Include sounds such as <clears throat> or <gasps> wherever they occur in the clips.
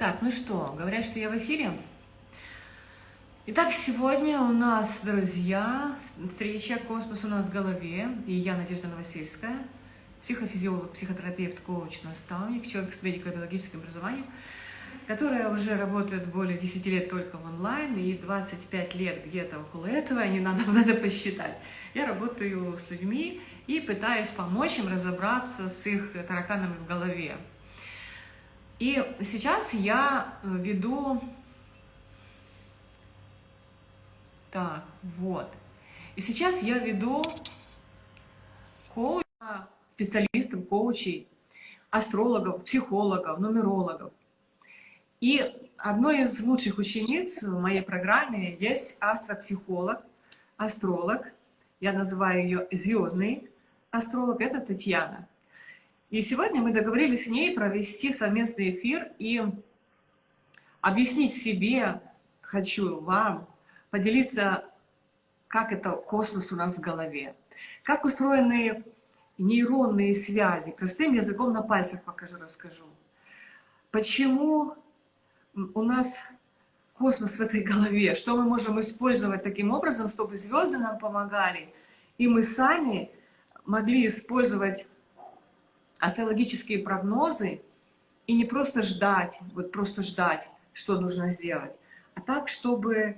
Так, ну что, говорят, что я в эфире. Итак, сегодня у нас, друзья, встреча «Космос у нас в голове». И я, Надежда Новосельская, психофизиолог, психотерапевт, коуч, наставник, человек с медико-биологическим образованием, которая уже работает более 10 лет только в онлайн и 25 лет где-то около этого, не надо, <laughs> надо посчитать. Я работаю с людьми и пытаюсь помочь им разобраться с их тараканами в голове. И сейчас я э, веду... Так, вот. И сейчас я веду коуча, специалистов, коучей, астрологов, психологов, нумерологов. И одной из лучших учениц в моей программе есть астропсихолог, астролог. Я называю ее звездный астролог. Это Татьяна. И сегодня мы договорились с ней провести совместный эфир и объяснить себе, хочу вам, поделиться, как это космос у нас в голове, как устроены нейронные связи, простым языком на пальцах покажу, расскажу. Почему у нас космос в этой голове, что мы можем использовать таким образом, чтобы звезды нам помогали, и мы сами могли использовать астрологические прогнозы и не просто ждать, вот просто ждать, что нужно сделать, а так, чтобы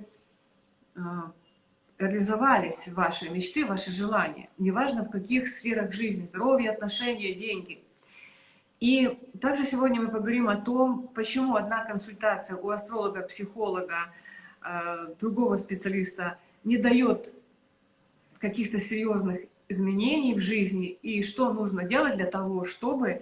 э, реализовались ваши мечты, ваши желания, неважно в каких сферах жизни, здоровье, отношения, деньги. И также сегодня мы поговорим о том, почему одна консультация у астролога, психолога, э, другого специалиста не дает каких-то серьезных изменений в жизни и что нужно делать для того, чтобы э,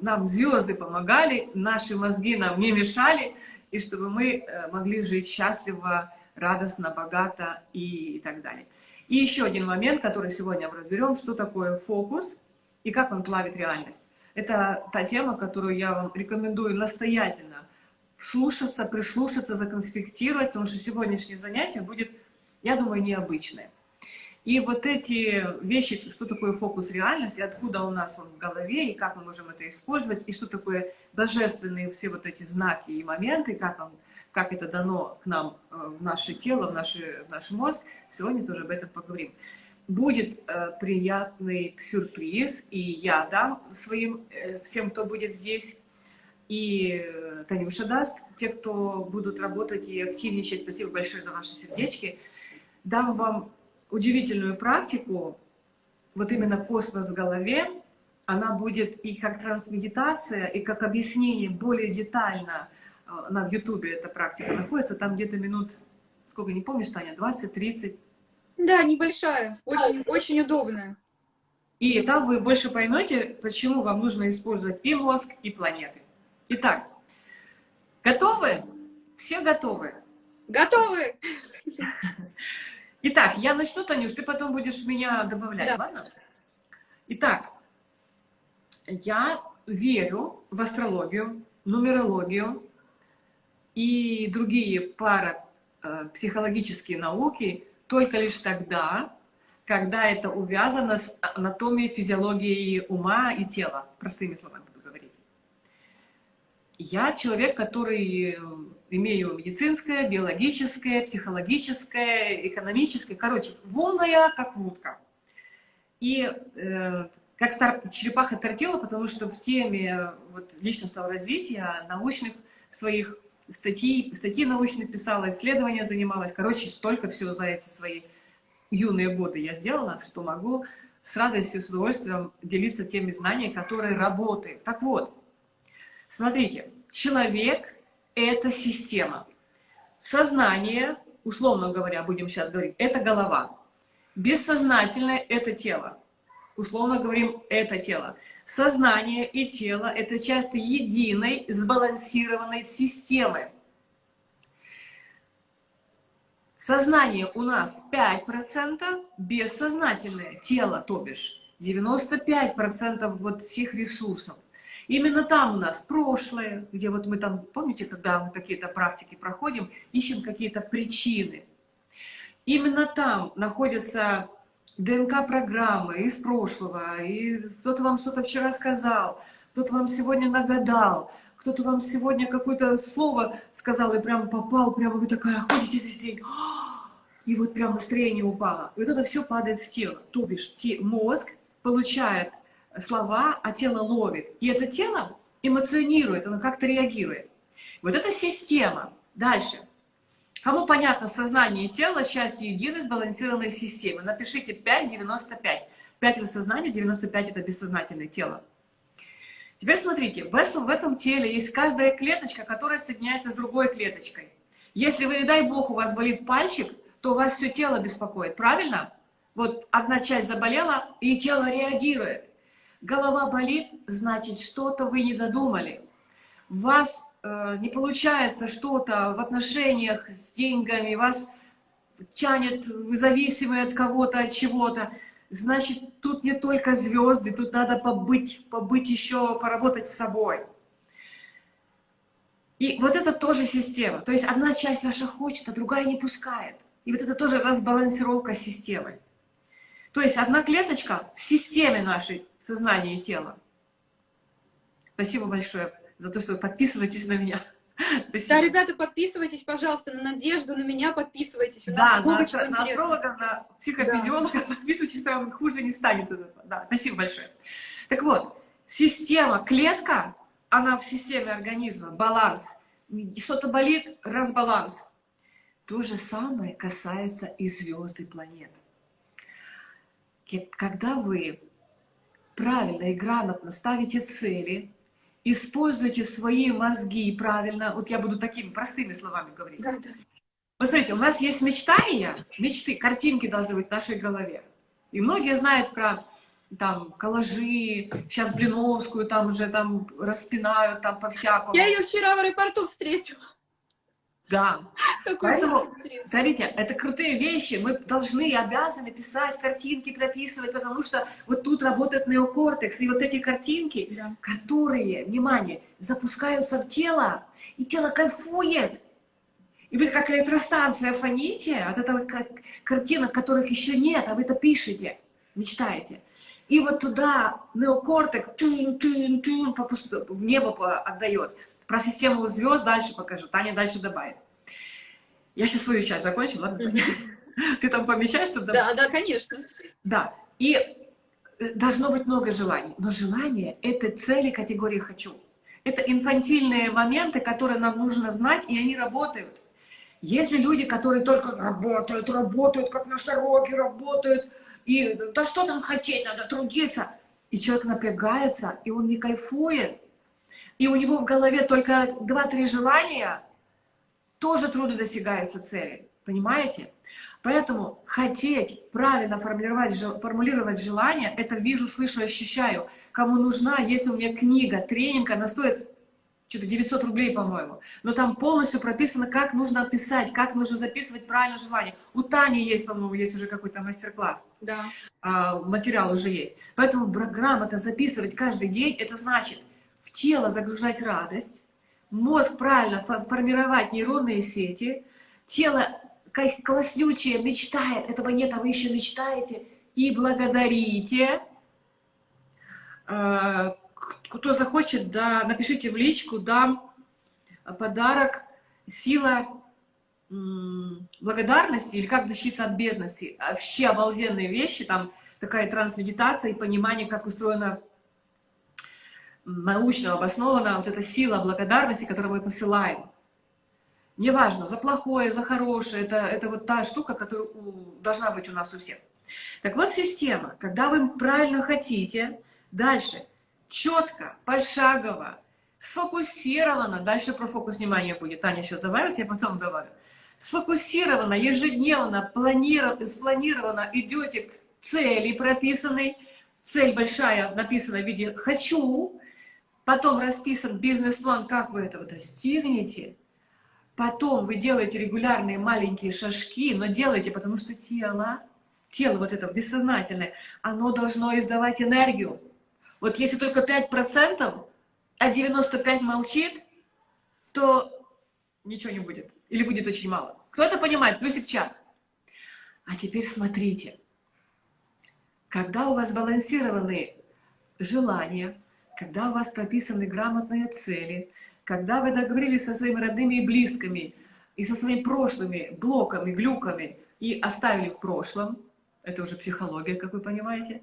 нам звезды помогали, наши мозги нам не мешали, и чтобы мы э, могли жить счастливо, радостно, богато и так далее. И еще один момент, который сегодня мы разберем, что такое фокус и как он плавит реальность. Это та тема, которую я вам рекомендую настоятельно слушаться, прислушаться, законспектировать, потому что сегодняшнее занятие будет, я думаю, необычное. И вот эти вещи, что такое фокус реальности, откуда у нас он в голове, и как мы можем это использовать, и что такое божественные все вот эти знаки и моменты, как, он, как это дано к нам э, в наше тело, в, наши, в наш мозг, сегодня тоже об этом поговорим. Будет э, приятный сюрприз, и я дам своим, э, всем, кто будет здесь, и э, Танюша даст, те, кто будут работать и активничать, спасибо большое за ваши сердечки, дам вам удивительную практику, вот именно космос в голове, она будет и как трансмедитация, и как объяснение более детально, она в Ютубе эта практика находится, там где-то минут, сколько, не помнишь, Таня, 20-30? Да, небольшая, очень, очень удобная. И там вы больше поймете, почему вам нужно использовать и мозг, и планеты. Итак, готовы? Все готовы? Готовы! <laughs> Итак, я начну, Танюш, ты потом будешь меня добавлять, да. ладно? Итак, я верю в астрологию, нумерологию и другие парапсихологические науки только лишь тогда, когда это увязано с анатомией, физиологией ума и тела, простыми словами буду говорить. Я человек, который имею медицинское, биологическое, психологическое, экономическое, короче, волная, как утка. И э, как стар, черепаха тортила, потому что в теме вот, личностного развития, научных своих статей, статьи научные писала, исследования занималась, короче, столько всего за эти свои юные годы я сделала, что могу с радостью, с удовольствием делиться теми знаниями, которые работают. Так вот, смотрите, человек это система. Сознание, условно говоря, будем сейчас говорить, это голова. Бессознательное – это тело. Условно говорим, это тело. Сознание и тело – это часть единой, сбалансированной системы. Сознание у нас 5%, бессознательное тело, то бишь 95% вот всех ресурсов. Именно там у нас прошлое, где вот мы там, помните, когда мы какие-то практики проходим, ищем какие-то причины. Именно там находятся ДНК-программы из прошлого, и кто-то вам что-то вчера сказал, кто-то вам сегодня нагадал, кто-то вам сегодня какое-то слово сказал и прям попал, прямо вы такая ходите весь день, <gasps> и вот прям настроение упало. И вот это все падает в тело. То бишь мозг получает слова, а тело ловит. И это тело эмоционирует, оно как-то реагирует. Вот эта система. Дальше. Кому понятно сознание и тело, часть единой сбалансированной системы? Напишите 5,95. 5 это сознание, 95 это бессознательное тело. Теперь смотрите, в этом, в этом теле есть каждая клеточка, которая соединяется с другой клеточкой. Если вы, не дай бог, у вас болит пальчик, то у вас все тело беспокоит, правильно? Вот одна часть заболела, и тело реагирует. Голова болит, значит, что-то вы не додумали. У вас э, не получается что-то в отношениях с деньгами, вас тянет, вы зависимы от кого-то, от чего-то. Значит, тут не только звезды, тут надо побыть, побыть еще, поработать с собой. И вот это тоже система. То есть одна часть ваша хочет, а другая не пускает. И вот это тоже разбалансировка системы. То есть одна клеточка в системе нашей сознания и тела. Спасибо большое за то, что вы подписываетесь на меня. <laughs> Спасибо. Да, ребята, подписывайтесь, пожалуйста, на Надежду, на меня подписывайтесь. У нас да, много на, чего на интересного. Астролога, на психофизиолога да. подписывайтесь, там хуже не станет. Да, спасибо большое. Так вот, система, клетка, она в системе организма, баланс. Что-то болит, разбаланс. То же самое касается и звезд, и планет. Когда вы правильно и грамотно ставите цели, используйте свои мозги правильно, вот я буду такими простыми словами говорить. Да, да. Посмотрите, у нас есть мечтания, мечты, картинки должны быть в нашей голове. И многие знают про там коллажи, сейчас Блиновскую там уже там распинают там по-всякому. Я ее вчера в аэропорту встретила. Да. Поэтому, смотрите, это крутые вещи. Мы должны и обязаны писать картинки, прописывать, потому что вот тут работает неокортекс. И вот эти картинки, да. которые, внимание, запускаются в тело, и тело кайфует. И вы как электростанция фоните от этого как, картинок, которых еще нет, а вы это пишете, мечтаете. И вот туда неокортекс тун, тун, тун, в небо отдает. Про систему звезд дальше покажу, Таня дальше добавит. Я сейчас свою часть закончила, ладно? Ты там помещаешь туда? Да, да, конечно. Да, и э, должно быть много желаний, но желание — это цели категории «хочу». Это инфантильные моменты, которые нам нужно знать, и они работают. Если люди, которые только работают, работают, как носороги работают, и да что там хотеть, надо трудиться, и человек напрягается, и он не кайфует, и у него в голове только два-три желания, тоже трудно достигается цели. Понимаете? Поэтому хотеть правильно формулировать, формулировать желание, это вижу, слышу, ощущаю. Кому нужна, есть у меня книга, тренинг, она стоит что-то 900 рублей, по-моему. Но там полностью прописано, как нужно писать, как нужно записывать правильно желание. У Тани есть, по-моему, есть уже какой-то мастер-класс. Да. А, материал уже есть. Поэтому грамотно записывать каждый день, это значит тело загружать радость, мозг правильно формировать нейронные сети, тело как класснючее мечтает, этого нет, а вы еще мечтаете, и благодарите. А, кто захочет, да, напишите в личку, дам подарок «Сила благодарности» или «Как защититься от бедности». Вообще обалденные вещи, там такая трансмедитация и понимание, как устроена научно обоснована вот эта сила благодарности, которую мы посылаем. Неважно, за плохое, за хорошее, это, это вот та штука, которая должна быть у нас у всех. Так вот, система, когда вы правильно хотите, дальше, четко, пошагово, сфокусировано, дальше про фокус внимания будет, Таня сейчас добавит, я потом добавлю, сфокусированно, ежедневно, планировано, спланировано идете к цели прописанной, цель большая написана в виде «хочу», потом расписан бизнес-план, как вы этого достигнете, потом вы делаете регулярные маленькие шажки, но делайте, потому что тело, тело вот это бессознательное, оно должно издавать энергию. Вот если только 5%, а 95% молчит, то ничего не будет. Или будет очень мало. Кто это понимает? Плюсик чат. А теперь смотрите. Когда у вас балансированные желания, когда у вас прописаны грамотные цели, когда вы договорились со своими родными и близкими, и со своими прошлыми блоками, глюками, и оставили в прошлом, это уже психология, как вы понимаете,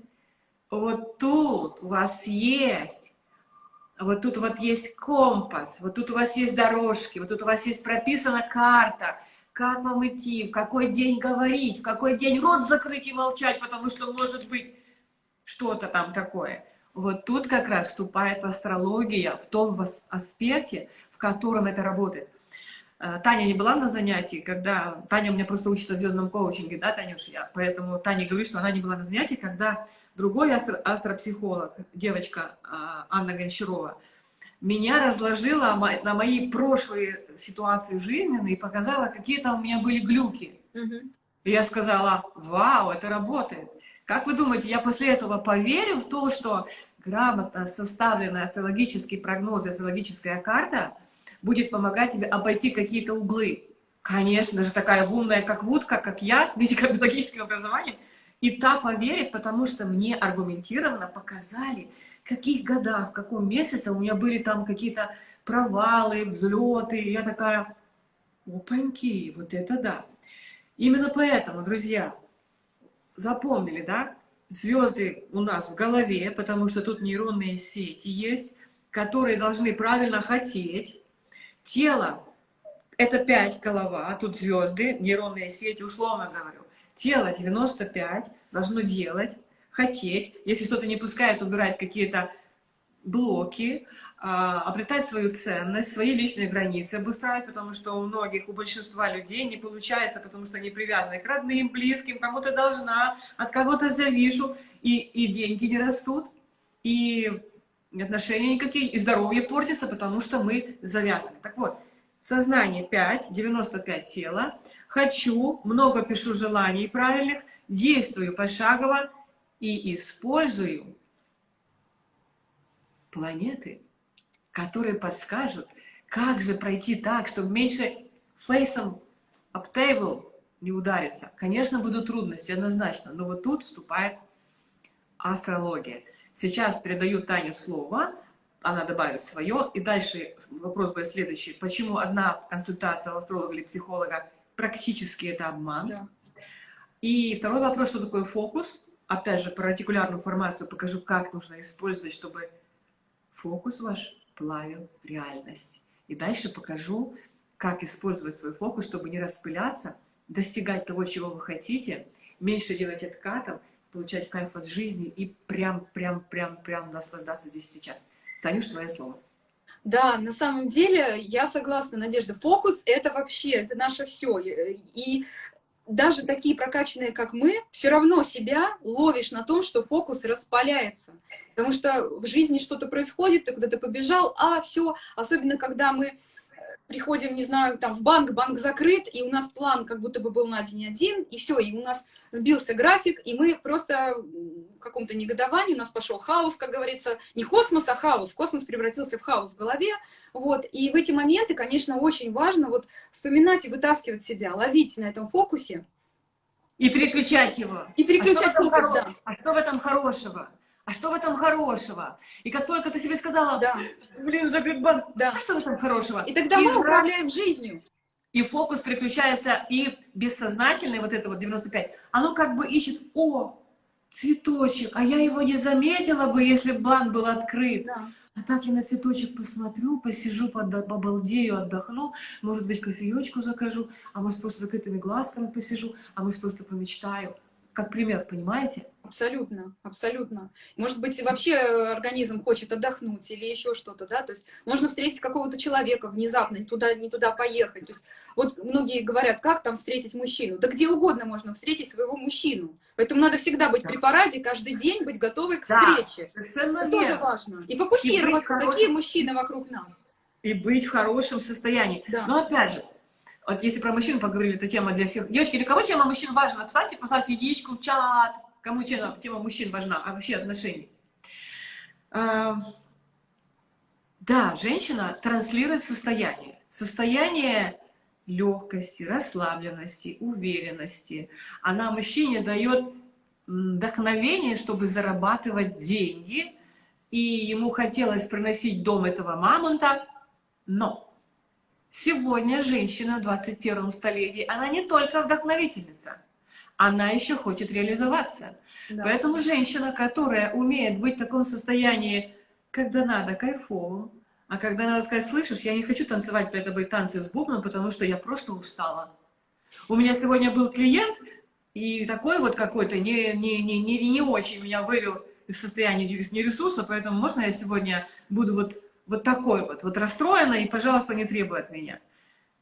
вот тут у вас есть, вот тут вот есть компас, вот тут у вас есть дорожки, вот тут у вас есть прописана карта, как вам идти, в какой день говорить, в какой день рот закрыть и молчать, потому что может быть что-то там такое. Вот тут как раз вступает астрология в том аспекте, в котором это работает. Э, Таня не была на занятии, когда... Таня у меня просто учится в звездном коучинге, да, Танюш? Я, поэтому Таня говорит, что она не была на занятии, когда другой астро астропсихолог, девочка а, Анна Гончарова, меня разложила на мои прошлые ситуации жизненные и показала, какие там у меня были глюки. Угу. И я сказала, вау, это работает. Как вы думаете, я после этого поверю в то, что грамотно составленная астрологический прогноз, астрологическая карта будет помогать тебе обойти какие-то углы? Конечно же, такая умная, как Вудка, как я, с медико-биологическим образованием, и та поверит, потому что мне аргументированно показали, в каких годах, в каком месяце у меня были там какие-то провалы, взлеты. Я такая, опаньки, вот это да. Именно поэтому, друзья, запомнили, да? Звезды у нас в голове, потому что тут нейронные сети есть, которые должны правильно хотеть. Тело — это 5 голова, а тут звезды, нейронные сети, условно говорю. Тело 95 должно делать, хотеть. Если что-то не пускает, убирать какие-то блоки, обретать свою ценность, свои личные границы обустраивать, потому что у многих, у большинства людей не получается, потому что они привязаны к родным, близким, кому-то должна, от кого-то завишу, и, и деньги не растут, и отношения никакие, и здоровье портится, потому что мы завязаны. Так вот, сознание 5, 95 тела, хочу, много пишу желаний правильных, действую пошагово и использую планеты, которые подскажут, как же пройти так, чтобы меньше фейсом об тейбл не удариться. Конечно, будут трудности, однозначно, но вот тут вступает астрология. Сейчас передаю Тане слово, она добавит свое, и дальше вопрос будет следующий. Почему одна консультация у астролога или психолога практически это обман. Да. И второй вопрос, что такое фокус. Опять же, про артикулярную формацию покажу, как нужно использовать, чтобы фокус ваш плавил реальность. И дальше покажу, как использовать свой фокус, чтобы не распыляться, достигать того, чего вы хотите, меньше делать откатов, получать кайф от жизни и прям, прям, прям, прям наслаждаться здесь сейчас. Танюш, твое слово. Да, на самом деле я согласна, Надежда. Фокус — это вообще, это наше все. И даже такие прокачанные, как мы, все равно себя ловишь на том, что фокус распаляется. Потому что в жизни что-то происходит, ты куда-то побежал, а все, особенно когда мы приходим, не знаю, там в банк, банк закрыт, и у нас план как будто бы был на день один, и все, и у нас сбился график, и мы просто в каком-то негодовании, у нас пошел хаос, как говорится, не космос, а хаос, космос превратился в хаос в голове, вот, и в эти моменты, конечно, очень важно вот вспоминать и вытаскивать себя, ловить на этом фокусе. И переключать его. И переключать а фокус, да. А что в этом хорошего? А что в этом хорошего? И как только ты себе сказала, да. блин, закрыт банк, да. а что в этом хорошего? И тогда и мы раз... управляем жизнью. И фокус переключается, и бессознательный, вот это вот 95, оно как бы ищет, о, цветочек, а я его не заметила бы, если банк был открыт. Да. А так я на цветочек посмотрю, посижу, побалдею, отдохну, может быть, кофеечку закажу, а может, просто закрытыми глазками посижу, а может, просто помечтаю. Как пример, понимаете? Абсолютно, абсолютно. Может быть, вообще организм хочет отдохнуть или еще что-то, да, то есть можно встретить какого-то человека внезапно, не туда, не туда поехать. То есть вот многие говорят, как там встретить мужчину? Да где угодно можно встретить своего мужчину. Поэтому надо всегда быть при параде, каждый день быть готовой к встрече. Да, Это тоже важно. И фокусироваться, и какие мужчины вокруг нас. И быть в хорошем состоянии. Да. Но опять же, вот если про мужчин поговорили, это тема для всех. Девочки, для кого тема мужчин важна? Написайте, поставьте единичку в чат кому тема, тема мужчин важна, а вообще отношений. А, да, женщина транслирует состояние. Состояние легкости, расслабленности, уверенности. Она мужчине дает вдохновение, чтобы зарабатывать деньги, и ему хотелось приносить дом этого мамонта, Но сегодня женщина в 21 столетии, она не только вдохновительница, она еще хочет реализоваться. Да. Поэтому женщина, которая умеет быть в таком состоянии, когда надо, кайфовым, а когда надо сказать, слышишь, я не хочу танцевать перед тобой танцы с бубном, потому что я просто устала. У меня сегодня был клиент, и такой вот какой-то не, не, не, не, не очень меня вывел из состояния нересурса, поэтому можно я сегодня буду вот, вот такой вот, вот расстроена, и, пожалуйста, не требуй от меня.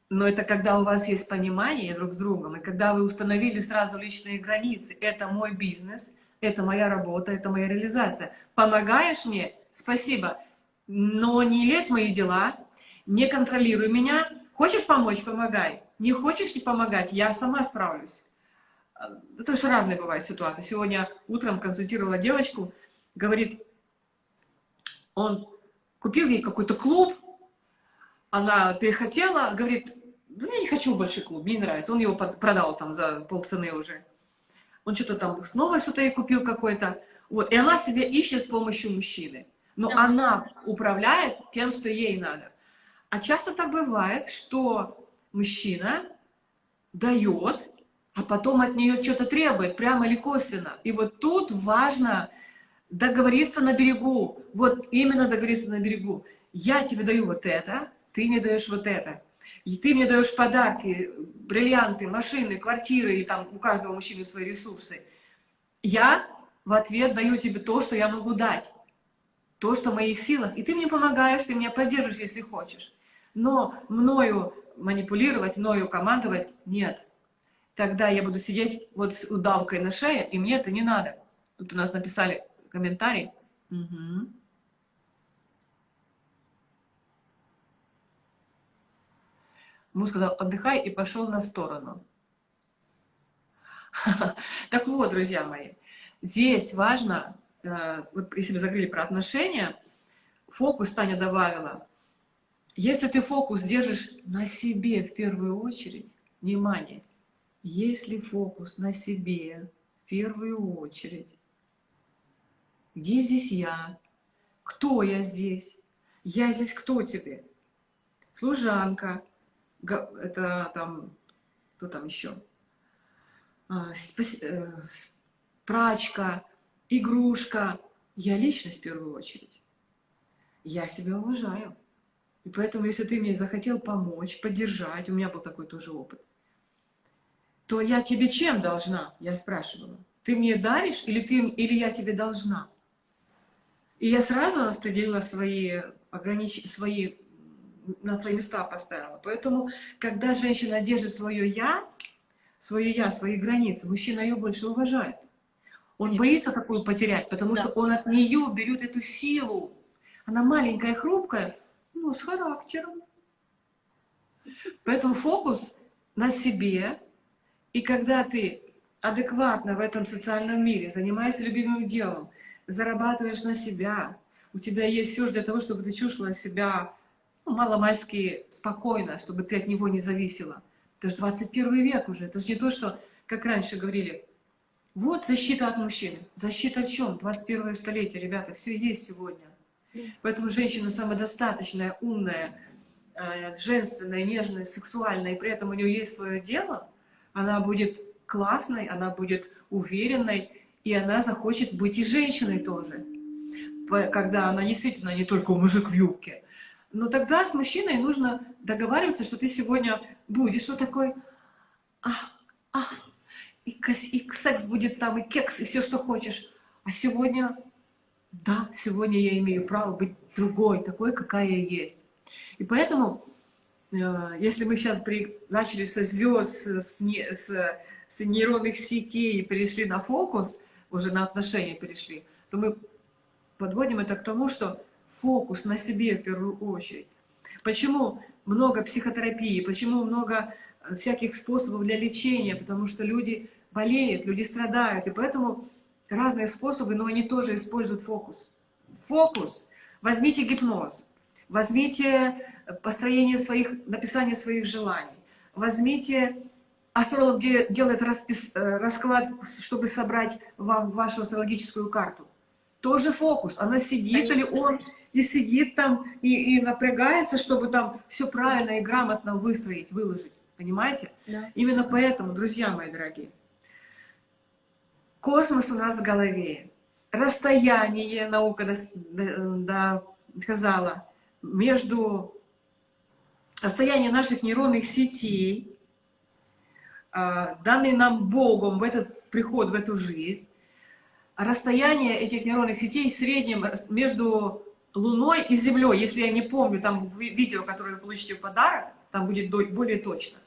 Но это когда у вас есть понимание друг с другом, и когда вы установили сразу личные границы. Это мой бизнес, это моя работа, это моя реализация. Помогаешь мне? Спасибо. Но не лезь в мои дела, не контролируй меня. Хочешь помочь? Помогай. Не хочешь не помогать? Я сама справлюсь. Это же разные бывают ситуации. Сегодня утром консультировала девочку, говорит, он купил ей какой-то клуб, она перехотела, говорит, да я не хочу больше клуб, мне не нравится. Он его продал там за полцены уже. Он что-то там снова что-то ей купил какой-то. Вот. И она себе ищет с помощью мужчины. Но да. она управляет тем, что ей надо. А часто так бывает, что мужчина дает, а потом от нее что-то требует, прямо или косвенно. И вот тут важно договориться на берегу. Вот именно договориться на берегу. Я тебе даю вот это, ты мне даешь вот это. И ты мне даешь подарки, бриллианты, машины, квартиры, и там у каждого мужчины свои ресурсы. Я в ответ даю тебе то, что я могу дать. То, что в моих силах. И ты мне помогаешь, ты меня поддерживаешь, если хочешь. Но мною манипулировать, мною командовать нет. Тогда я буду сидеть вот с удавкой на шее, и мне это не надо. Тут у нас написали комментарий. Угу. Муж сказал, отдыхай, и пошел на сторону. <laughs> Так вот, друзья мои, здесь важно, э, вот если мы закрыли про отношения, фокус Таня добавила. Если ты фокус держишь на себе в первую очередь, внимание, если фокус на себе в первую очередь, где здесь я? Кто я здесь? Я здесь кто тебе? Служанка, это там, кто там еще? А, э, прачка, игрушка. Я личность в первую очередь. Я себя уважаю. И поэтому, если ты мне захотел помочь, поддержать, у меня был такой тоже опыт, то я тебе чем должна? Я спрашивала. Ты мне даришь или, ты, или я тебе должна? И я сразу распределила свои, огранич... свои на свои места поставила. Поэтому, когда женщина держит свое «я», свое «я», свои границы, мужчина ее больше уважает. Он Конечно. боится такую потерять, потому да. что он от нее берет эту силу. Она маленькая, хрупкая, но с характером. Поэтому фокус на себе. И когда ты адекватно в этом социальном мире, занимаешься любимым делом, зарабатываешь на себя, у тебя есть все для того, чтобы ты чувствовала себя ну, маломальски спокойно, чтобы ты от него не зависела. Это же 21 век уже, это же не то, что, как раньше говорили, вот защита от мужчин. Защита от чем? 21 столетие, ребята, все есть сегодня. Поэтому женщина самодостаточная, умная, э, женственная, нежная, сексуальная, и при этом у нее есть свое дело, она будет классной, она будет уверенной, и она захочет быть и женщиной тоже. Когда она действительно не только мужик в юбке, но тогда с мужчиной нужно договариваться, что ты сегодня будешь что такой, а, а, и, и секс будет там, и кекс, и все, что хочешь. А сегодня, да, сегодня я имею право быть другой, такой, какая я есть. И поэтому, э, если мы сейчас при, начали со звезд, с, с, с нейронных сетей и перешли на фокус, уже на отношения перешли, то мы подводим это к тому, что фокус на себе в первую очередь. Почему много психотерапии, почему много э, всяких способов для лечения, потому что люди болеют, люди страдают, и поэтому разные способы, но они тоже используют фокус. Фокус. Возьмите гипноз, возьмите построение своих, написание своих желаний, возьмите астролог делает распис, э, расклад, чтобы собрать вам вашу астрологическую карту тоже фокус. Она сидит Конечно. или он и сидит там, и, и напрягается, чтобы там все правильно и грамотно выстроить, выложить. Понимаете? Да. Именно поэтому, друзья мои дорогие, космос у нас в голове. Расстояние, наука доказала, между расстояние наших нейронных сетей, данный нам Богом в этот приход, в эту жизнь, расстояние этих нейронных сетей в среднем между Луной и Землей. Если я не помню, там видео, которое вы получите в подарок, там будет более точно.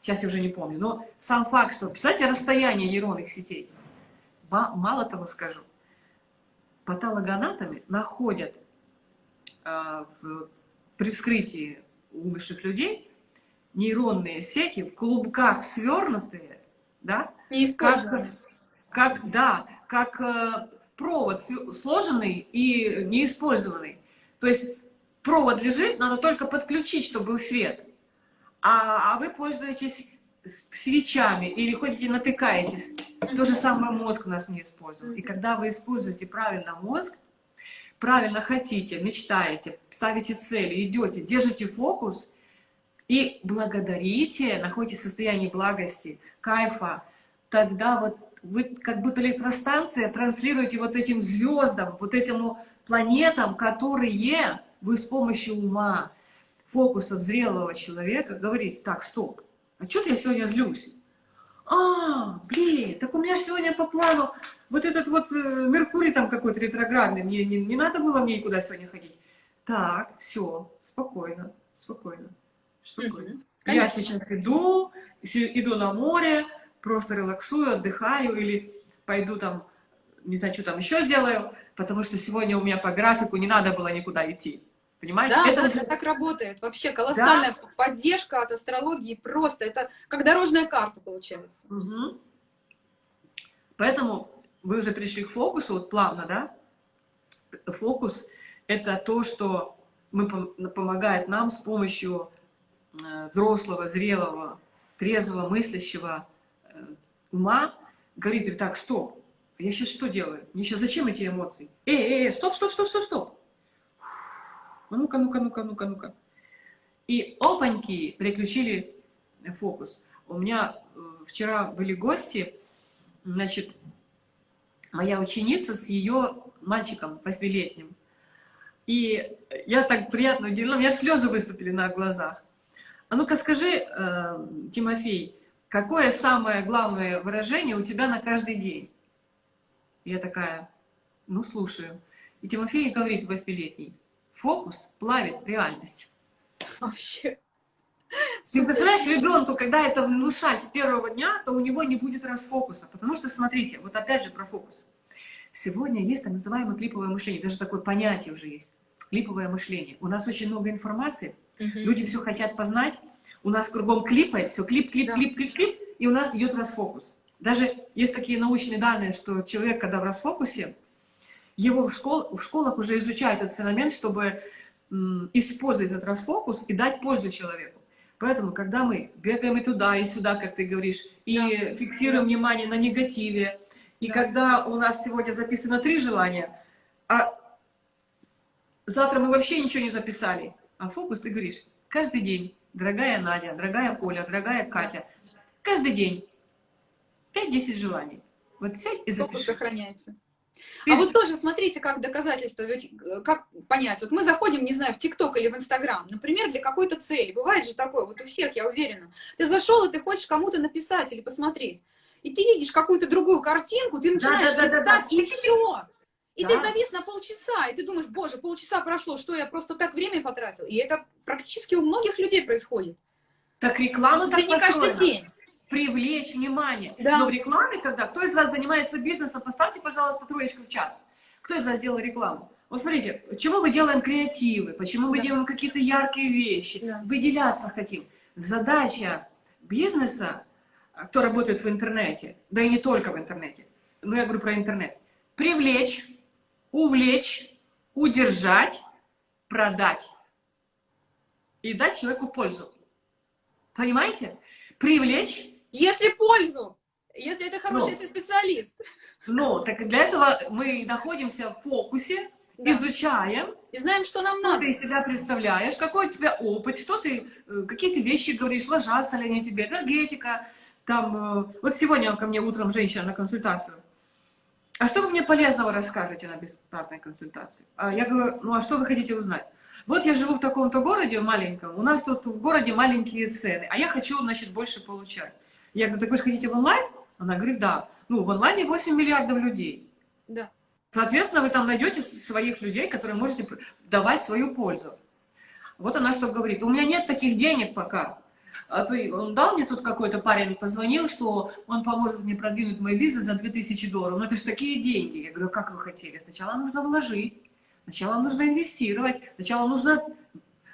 Сейчас я уже не помню. Но сам факт, что, представьте, расстояние нейронных сетей. Мало того скажу, патологоанатомы находят а, в- при вскрытии умерших людей нейронные сети в клубках свернутые, да, Не как, как, да, как э, провод сложенный и неиспользованный. То есть провод лежит, надо только подключить, чтобы был свет. А, а вы пользуетесь свечами или ходите натыкаетесь. То же самое мозг у нас не использует. И когда вы используете правильно мозг, правильно хотите, мечтаете, ставите цели, идете, держите фокус и благодарите, находитесь в состоянии благости, кайфа, тогда вот вы как будто электростанция транслируете вот этим звездам, вот этим планетам, которые вы с помощью ума, фокуса зрелого человека говорите, так, стоп, а что я сегодня злюсь? А, блин, так у меня сегодня по плану вот этот вот э, Меркурий там какой-то ретроградный, мне не, не надо было мне никуда сегодня ходить. Так, все, спокойно, спокойно, Мгм. Я сейчас иду, иду на море, просто релаксую, отдыхаю или пойду там, не знаю, что там еще сделаю, потому что сегодня у меня по графику не надо было никуда идти. Понимаете? Да, Это да, это так работает. Вообще колоссальная поддержка от астрологии. Просто это как дорожная карта получается. Мгм. Поэтому вы уже пришли к фокусу, вот плавно, да? Фокус — это то, что мы, пом- помогает нам с помощью взрослого, зрелого, трезвого, мыслящего э, ума говорит, так, стоп, я сейчас что делаю? Мне сейчас зачем эти эмоции? Эй, эй, стоп, стоп, стоп, стоп, стоп. А Ну-ка, ну-ка, ну-ка, ну-ка, ну-ка. И опаньки переключили фокус. У меня э, вчера были гости, значит, моя ученица с ее мальчиком восьмилетним. И я так приятно удивлена, у меня слезы выступили на глазах. А ну-ка скажи, э, Тимофей, какое самое главное выражение у тебя на каждый день? Я такая, ну слушаю. И Тимофей говорит восьмилетний, фокус плавит реальность. Вообще. Ты представляешь, ребенку, когда это внушать с первого дня, то у него не будет расфокуса. Потому что, смотрите, вот опять же про фокус. Сегодня есть так называемое клиповое мышление, даже такое понятие уже есть. Клиповое мышление. У нас очень много информации, Мгм. люди все хотят познать, у нас кругом клипает, все клип, клип, Да. клип, клип, клип, и у нас идет расфокус. Даже есть такие научные данные, что человек, когда в расфокусе, его в, школ, в школах уже изучают этот феномен, чтобы м, использовать этот расфокус и дать пользу человеку. Поэтому, когда мы бегаем и туда, и сюда, как ты говоришь, и Да. фиксируем Да. внимание на негативе, и Да. когда у нас сегодня записано три желания, а завтра мы вообще ничего не записали, а фокус ты говоришь, каждый день, дорогая Надя, дорогая Коля, дорогая Катя, каждый день 5-10 желаний. Вот сядь и Фокус запиши. сохраняется. Ты- А вот тоже смотрите, как доказательство, ведь э, как понять, вот мы заходим, не знаю, в ТикТок или в Инстаграм, например, для какой-то цели, бывает же такое, вот у всех, я уверена, ты зашел и ты хочешь кому-то написать или посмотреть, и ты видишь какую-то другую картинку, ты начинаешь Да-да-да-да-да. листать, и все. И ты Да. завис на полчаса, и ты думаешь, боже, полчаса прошло, что я просто так время потратил. И это практически у многих людей происходит. Так реклама так не каждый день. Привлечь внимание. Да. Но в рекламе, когда... Кто из вас занимается бизнесом, поставьте, пожалуйста, троечку в чат. Кто из вас делал рекламу? Вот смотрите, почему мы делаем креативы, почему мы Да. делаем какие-то яркие вещи, Да. выделяться хотим. Задача бизнеса, кто работает в интернете, да и не только в интернете, но я говорю про интернет, привлечь, увлечь, удержать, продать и дать человеку пользу. Понимаете? Привлечь, Если пользу, Если это хороший Ну. если специалист. Ну, так для этого мы находимся в фокусе, Да. изучаем, И знаем, что нам что надо. ты из себя представляешь, какой у тебя опыт, что ты, э, какие ты вещи говоришь, ложатся ли они тебе, энергетика. Там, э, вот сегодня ко мне утром женщина на консультацию. А что вы мне полезного расскажете на бесплатной консультации? А я говорю, ну а что вы хотите узнать? Вот я живу в таком-то городе маленьком, у нас тут в городе маленькие цены, а я хочу, значит, больше получать. Я говорю, так вы же хотите в онлайн? Она говорит, да. Ну, в онлайне 8 миллиардов людей. Да. Соответственно, вы там найдете своих людей, которые можете давать свою пользу. Вот она что говорит. У меня нет таких денег пока. А и он дал мне тут какой-то парень, позвонил, что он поможет мне продвинуть мой бизнес за 2000 долларов. Но это же такие деньги. Я говорю, как вы хотели? Сначала нужно вложить, сначала нужно инвестировать, сначала нужно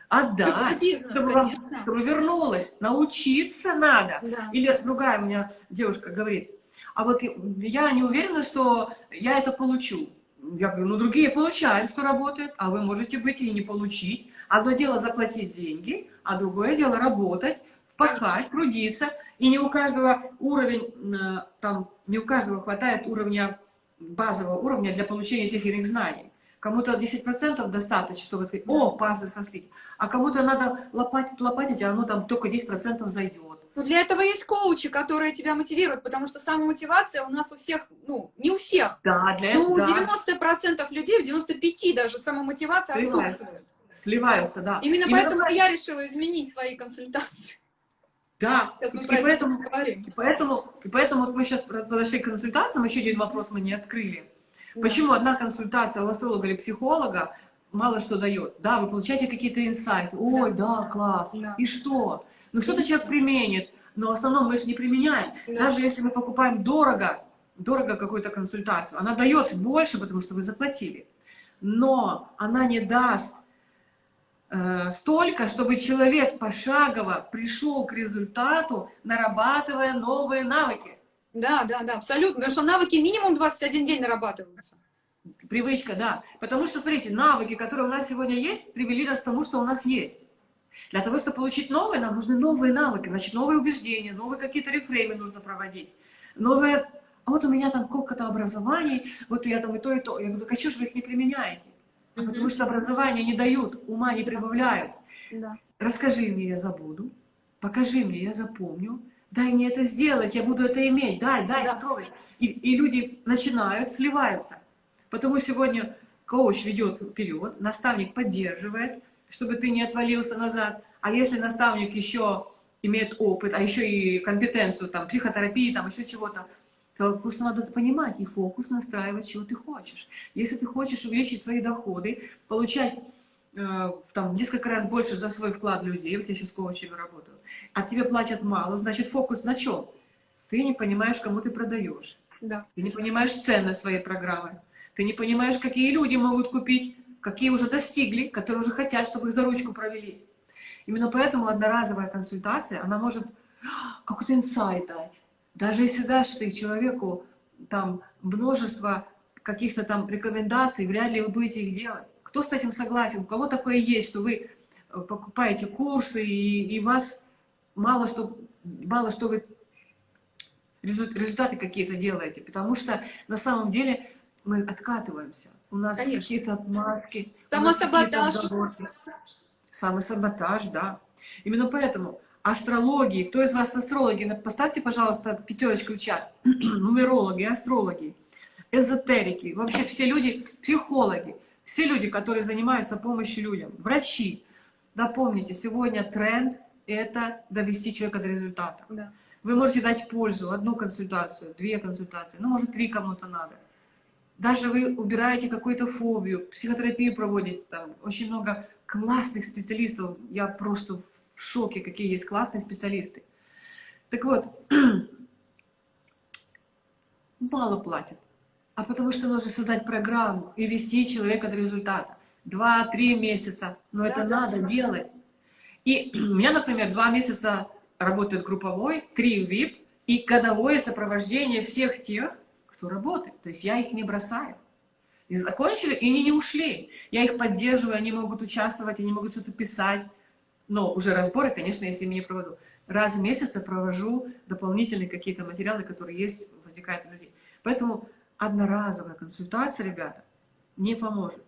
отдать, бизнес, чтобы, вам- чтобы вернулось. Научиться надо. Да. Или другая у меня девушка говорит, а вот я не уверена, что я это получу. Я говорю, ну другие получают, кто работает, а вы можете быть и не получить. Одно дело заплатить деньги, а другое дело работать, впахать, трудиться. И не у каждого уровень, э, там, не у каждого хватает уровня, базового уровня для получения тех или иных знаний. Кому-то 10% достаточно, чтобы сказать, о, пазлы сослить. А кому-то надо лопатить, лопатить, а оно там только 10% зайдет. Ну, для этого есть коучи, которые тебя мотивируют, потому что самомотивация у нас у всех, ну, не у всех. Да, для Ну, у этого... 90% людей, в 95% даже самомотивация Сливается. отсутствует. Сливаются, да. Именно поэтому я решила изменить свои консультации. Да, Сейчас мы и про это поэтому, поговорим. и поэтому, и поэтому вот мы сейчас подошли к консультациям, еще один вопрос мы не открыли. Почему одна консультация у астролога или психолога мало что дает? Да, вы получаете какие-то инсайты. Ой, да, класс. Да. И что? Ну что-то человек применит, но в основном мы же не применяем. Да. Даже если мы покупаем дорого, дорого какую-то консультацию, она дает больше, потому что вы заплатили. Но она не даст столько, чтобы человек пошагово пришел к результату, нарабатывая новые навыки. Да, да, да, абсолютно. Потому что навыки минимум 21 день нарабатываются. Привычка, да. Потому что, смотрите, навыки, которые у нас сегодня есть, привели нас к тому, что у нас есть. Для того, чтобы получить новые, нам нужны новые навыки, значит, новые убеждения, новые какие-то рефреймы нужно проводить. Новые, а вот у меня там сколько-то образований, вот я там и то, и то. Я говорю, так а что же вы их не применяете? А Потому что образование не дают, ума не прибавляют. Да. Расскажи мне, я забуду. Покажи мне, я запомню. Дай мне это сделать, я буду это иметь. Дай, дай, Да. трогай. И, и люди начинают, сливаются. Потому сегодня коуч ведет вперед, наставник поддерживает, чтобы ты не отвалился назад. А если наставник еще имеет опыт, а еще и компетенцию, там, психотерапии, там, еще чего-то, просто надо понимать и фокус настраивать, чего ты хочешь. Если ты хочешь увеличить свои доходы, получать э, там, несколько раз больше за свой вклад людей, вот я сейчас коучами работаю, а тебе платят мало, значит фокус на чем? Ты не понимаешь, кому ты продаешь. Да. Ты не понимаешь ценность своей программы. Ты не понимаешь, какие люди могут купить, какие уже достигли, которые уже хотят, чтобы их за ручку провели. Именно поэтому одноразовая консультация, она может какой-то инсайт дать. Даже если дашь ты человеку там множество каких-то там рекомендаций, вряд ли вы будете их делать. Кто с этим согласен? У кого такое есть, что вы э, покупаете курсы и, и вас мало что, мало что вы резу- результаты какие-то делаете? Потому что на самом деле мы откатываемся. У нас какие-то отмазки. Самосаботаж. Самосаботаж, да. Именно поэтому астрологии, кто из вас астрологи, поставьте, пожалуйста, пятерочку в чат. <clears throat> Нумерологи, астрологи, эзотерики, вообще все люди, психологи, все люди, которые занимаются помощью людям, врачи. Напомните, сегодня тренд – это довести человека до результата. Да. Вы можете дать пользу, одну консультацию, две консультации, ну, может, три кому-то надо. Даже вы убираете какую-то фобию, психотерапию проводите, там очень много классных специалистов. Я просто в шоке, какие есть классные специалисты. Так вот, <clears throat> мало платят. А потому что нужно создать программу и вести человека до результата. Два-три месяца. Но это Да-да. надо делать. И <clears throat> у меня, например, два месяца работает групповой, три VIP и годовое сопровождение всех тех, кто работает. То есть я их не бросаю. И закончили, и они не ушли. Я их поддерживаю, они могут участвовать, они могут что-то писать. Но уже разборы, конечно, если я не проведу. раз в месяц я провожу дополнительные какие-то материалы, которые есть, возникают у людей. Поэтому одноразовая консультация, ребята, не поможет.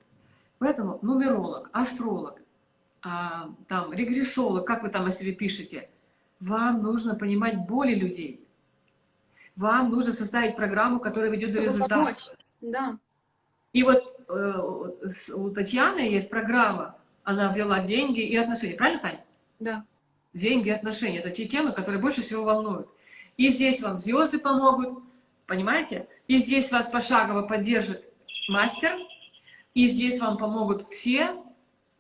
Поэтому нумеролог, астролог, а, там, регрессолог, как вы там о себе пишете, вам нужно понимать боли людей. Вам нужно составить программу, которая ведет до результата. Помочь. Да. И вот э, у Татьяны есть программа, она ввела деньги и отношения. Правильно, Таня? Да. Деньги и отношения. Это те темы, которые больше всего волнуют. И здесь вам звезды помогут, понимаете? И здесь вас пошагово поддержит мастер. И здесь вам помогут все,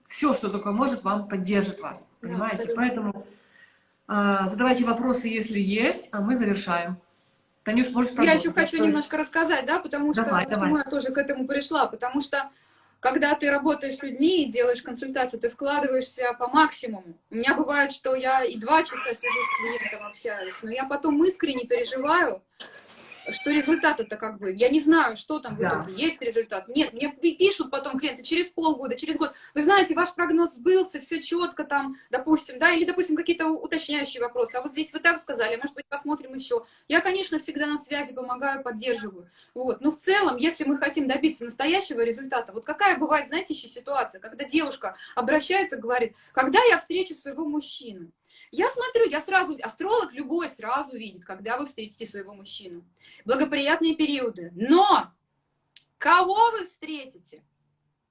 все, что только может, вам поддержит вас. Понимаете? Да, Поэтому э, задавайте вопросы, если есть, а мы завершаем. Танюш, можешь Я еще хочу немножко рассказать, да, потому что давай, почему давай. я тоже к этому пришла, потому что когда ты работаешь с людьми и делаешь консультации, ты вкладываешься по максимуму. У меня бывает, что я и два часа сижу с клиентом общаюсь, но я потом искренне переживаю, что результат это как бы, я не знаю, что там в итоге, есть результат, нет, мне пишут потом клиенты через полгода, через год, вы знаете, ваш прогноз сбылся, все четко там, допустим, да, или, допустим, какие-то уточняющие вопросы, а вот здесь вы так сказали, может быть, посмотрим еще. Я, конечно, всегда на связи помогаю, поддерживаю, вот, но в целом, если мы хотим добиться настоящего результата, вот какая бывает, знаете, еще ситуация, когда девушка обращается, говорит, когда я встречу своего мужчину, я смотрю, я сразу, астролог любой сразу видит, когда вы встретите своего мужчину. Благоприятные периоды. Но кого вы встретите?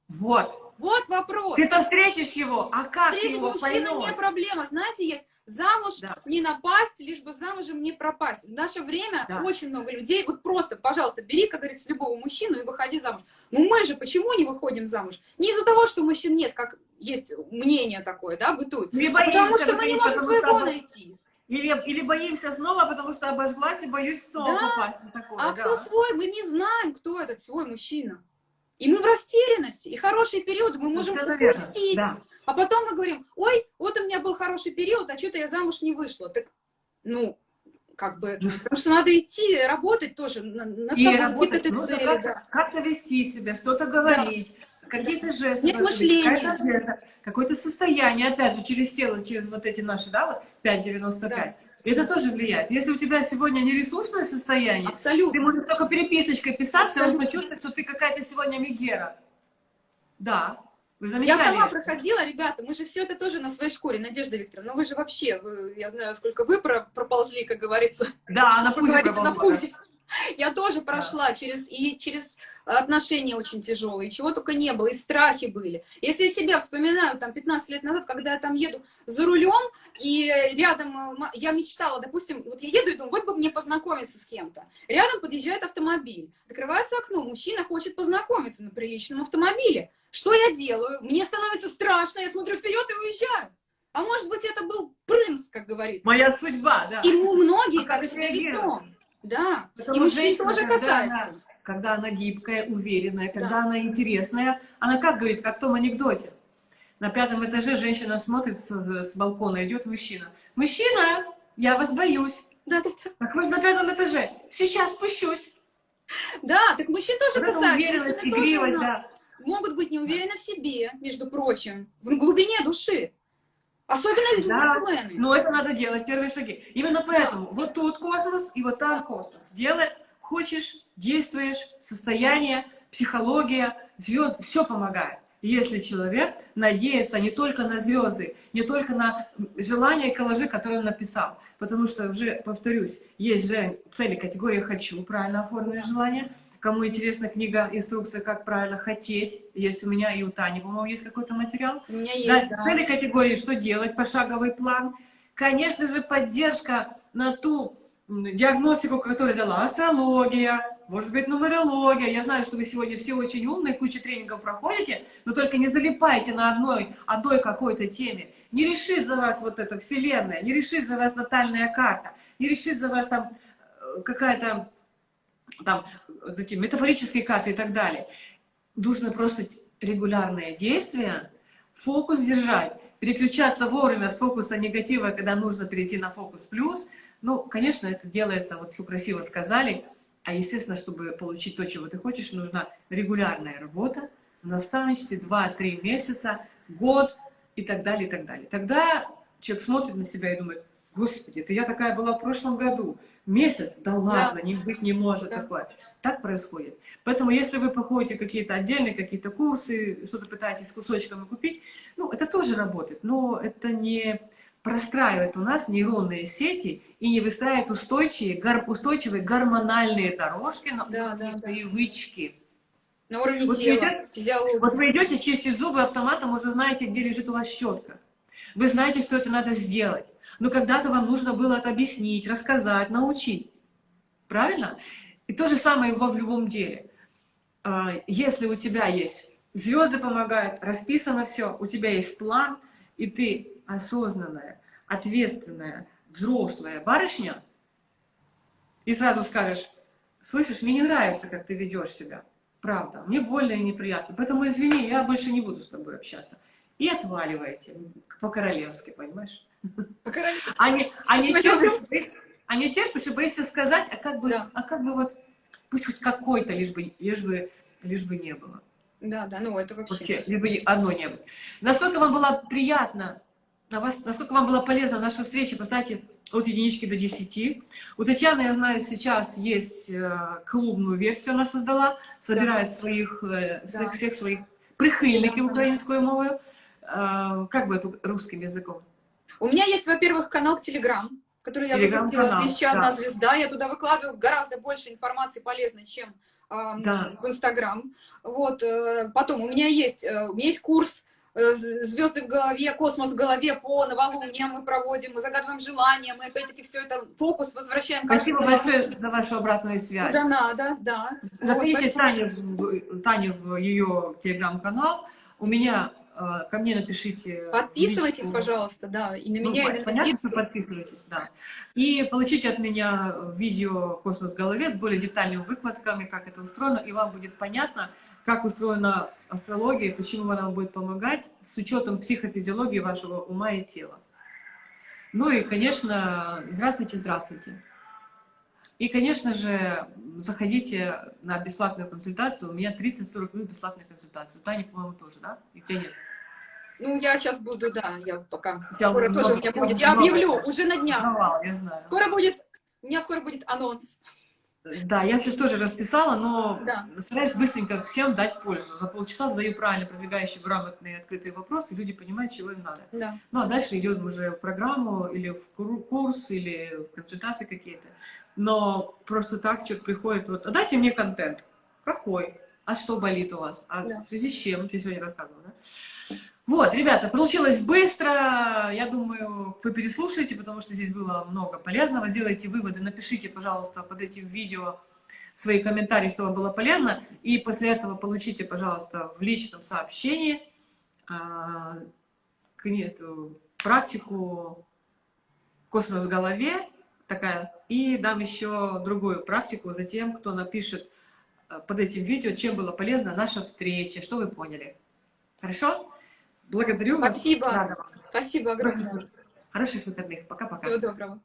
Вот. Вот вопрос. Ты-то встретишь его, а как Встретить его мужчину не проблема. Знаете, есть замуж да. не напасть, лишь бы замужем не пропасть. В наше время да. очень много людей, вот просто, пожалуйста, бери, как говорится, любого мужчину и выходи замуж. Ну мы же почему не выходим замуж? Не из-за того, что мужчин нет, как есть мнение такое, да, бытует. Не боимся, потому что мы не можем своего что... найти. Или, или боимся снова, потому что обожглась и боюсь снова да. попасть на такое. А да. кто свой? Мы не знаем, кто этот свой мужчина. И мы в растерянности. И хороший период мы можем упустить. Да. А потом мы говорим, ой, вот у меня был хороший период, а что-то я замуж не вышла. Так, ну, как бы, ну, потому что надо идти, работать тоже, над и собой, работать, идти к этой ну, цели. Как-то да. как вести себя, что-то говорить, да. Какие-то жесты. Нет мышления. Какое-то состояние, опять же, через тело, через вот эти наши, да, вот 5,95. Да. Это тоже влияет. Если у тебя сегодня не ресурсное состояние, Абсолютно. ты можешь только переписочкой писаться, и он почувствует, что ты какая-то сегодня мигера. Да, я сама проходила, ребята, мы же все это тоже на своей шкуре, Надежда Викторовна, ну вы же вообще, вы, я знаю, сколько вы проползли, как говорится. Да, на пузе на пузе. <laughs> Я тоже прошла да. через, и через отношения очень тяжелые, чего только не было, и страхи были. Если я себя вспоминаю, там, 15 лет назад, когда я там еду за рулем, и рядом, э, я мечтала, допустим, вот я еду и думаю, вот бы мне познакомиться с кем-то. Рядом подъезжает автомобиль, открывается окно, мужчина хочет познакомиться на приличном автомобиле. Что я делаю? Мне становится страшно, я смотрю вперед и уезжаю. А может быть, это был принц, как говорится. Моя судьба, да. И многие а как себя ведем. Да, Потому и мужчин тоже касается. Она, когда она гибкая, уверенная, когда да. она интересная, она как говорит, как в том анекдоте. На пятом этаже женщина смотрит с, с балкона, идет мужчина. Мужчина, я вас боюсь. Да, да, да. Так вы на пятом этаже. Сейчас спущусь. Да, так мужчин тоже вот касается. Уверенность, игривость, да. Могут быть не уверены в себе, между прочим, в глубине души. Особенно бизнесмены. Да, но это надо делать, первые шаги. Именно поэтому да. вот тут космос и вот там космос. Делай, хочешь, действуешь, состояние, психология, звезд, все помогает. Если человек надеется не только на звезды, не только на желания и коллажи, которые он написал. Потому что, уже повторюсь, есть же цели категории «хочу», правильно оформленное желание, Кому интересна книга, инструкция, как правильно хотеть, есть у меня и у Тани, по-моему, есть какой-то материал. У меня есть, да. Цели категории, что делать, пошаговый план. Конечно же, поддержка на ту диагностику, которую дала астрология, может быть, нумерология. Я знаю, что вы сегодня все очень умные, кучу тренингов проходите, но только не залипайте на одной, одной какой-то теме. Не решит за вас вот эта вселенная, не решит за вас натальная карта, не решит за вас там э, какая-то там, эти метафорические карты и так далее. Нужно просто регулярные действия, фокус держать, переключаться вовремя с фокуса негатива, когда нужно перейти на фокус плюс. Ну, конечно, это делается, вот все красиво сказали, а естественно, чтобы получить то, чего ты хочешь, нужна регулярная работа, наставничестве 2-3 месяца, год и так далее, и так далее. Тогда человек смотрит на себя и думает, Господи, это я такая была в прошлом году. Месяц? Да ладно, не быть не может Да. такое. Так происходит. Поэтому если вы проходите какие-то отдельные какие-то курсы, что-то пытаетесь кусочками купить, ну, это тоже работает, но это не простраивает у нас нейронные сети и не выстраивает устойчивые, гор- устойчивые гормональные дорожки на Да, уровне да, да. привычки. На уровне Вот тела, физиологии. Вот вы идете чистить зубы автоматом, уже знаете, где лежит у вас щетка. Вы знаете, что это надо сделать. Но когда-то вам нужно было это объяснить, рассказать, научить. Правильно? И то же самое во в любом деле. А, Если у тебя есть звезды помогают, расписано все, у тебя есть план, и ты осознанная, ответственная, взрослая барышня, и сразу скажешь, слышишь, мне не нравится, как ты ведешь себя. Правда, мне больно и неприятно. Поэтому извини, я больше не буду с тобой общаться. И отваливаете по-королевски, понимаешь? А не, а не терпишь, а не терпишь и боишься сказать, а как бы, Да. а как бы вот, пусть хоть какой-то, лишь бы, лишь бы, лишь бы не было. Да, да, ну это вообще. бы не- одно не было. Насколько вам было приятно, на вас, насколько вам была полезна наша встреча, поставьте от единички до десяти. У Татьяны, я знаю, сейчас есть э, клубную версию, она создала, собирает своих, э, своих Да. всех своих прихильників Да. українською мовою. Э, Как бы это русским языком? У меня есть, во-первых, канал Telegram, который я запустила, «Тысяча одна да. звезда». Я туда выкладываю гораздо больше информации полезной, чем ам, Да. в Инстаграм. Вот, э, потом у меня есть, э, у меня есть курс э, «Звезды в голове», «Космос в голове» по новолуниям мы проводим, мы загадываем желания, мы опять-таки все это, фокус возвращаем. Спасибо большое за вашу обратную связь. Куда надо, да. Вот, Заходите поэтому- Таню, Таню в ее телеграм-канал. У меня э, ко мне напишите. Подписывайтесь, личку. пожалуйста, да, и на Ну, меня, и на понятно, что подписывайтесь, да. И получите от меня видео «Космос в голове» с более детальными выкладками, как это устроено, и вам будет понятно, как устроена астрология, почему она вам будет помогать с учетом психофизиологии вашего ума и тела. Ну и, конечно, здравствуйте, здравствуйте. И, конечно же, заходите на бесплатную консультацию. У меня 30-40 минут бесплатной консультации. У Тани, по-моему, тоже, да? И тебя нет. Ну, я сейчас буду, да, я пока. Тебя Скоро много- тоже у меня будет. Я объявлю уже на днях. Провал, я знаю. Скоро будет, у меня скоро будет анонс. Да, я сейчас тоже расписала, но Да. стараюсь быстренько всем дать пользу. За полчаса задаю правильно продвигающие, грамотные, открытые вопросы, люди понимают, чего им надо. Да. Ну, а дальше идем уже в программу, или в курс, или в консультации какие-то. Но просто так человек приходит, вот, а дайте мне контент. Какой? А что болит у вас? А Да. в связи с чем? Ты сегодня рассказывала, да? Вот, ребята, получилось быстро. Я думаю, вы переслушаете, потому что здесь было много полезного. Сделайте выводы, напишите, пожалуйста, под этим видео свои комментарии, что вам было полезно. И после этого получите, пожалуйста, в личном сообщении а, практику «Космос в голове», такая, и дам еще другую практику за тем, кто напишет а, под этим видео, чем была полезна наша встреча, что вы поняли. Хорошо? Благодарю вас. Спасибо. Рада вам. Спасибо огромное. Хороших выходных. Пока-пока. Всего доброго.